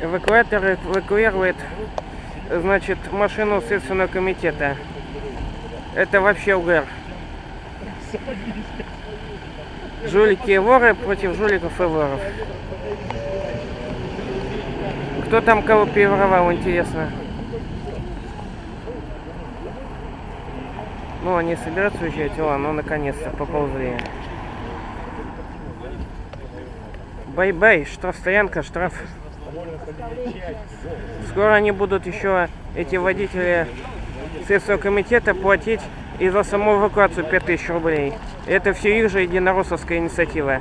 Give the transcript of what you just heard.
Эвакуатор эвакуирует, значит, машину Следственного комитета. Это вообще угар. Жулики и воры против жуликов и воров. Кто там кого переворовал, интересно? Ну, они собираются уезжать, о, ну, наконец-то, поползли. Bye-bye, штрафстоянка, штраф. Скоро они будут еще, эти водители Следственного комитета, платить и за саму эвакуацию 5000 рублей. Это все их же единороссовская инициатива.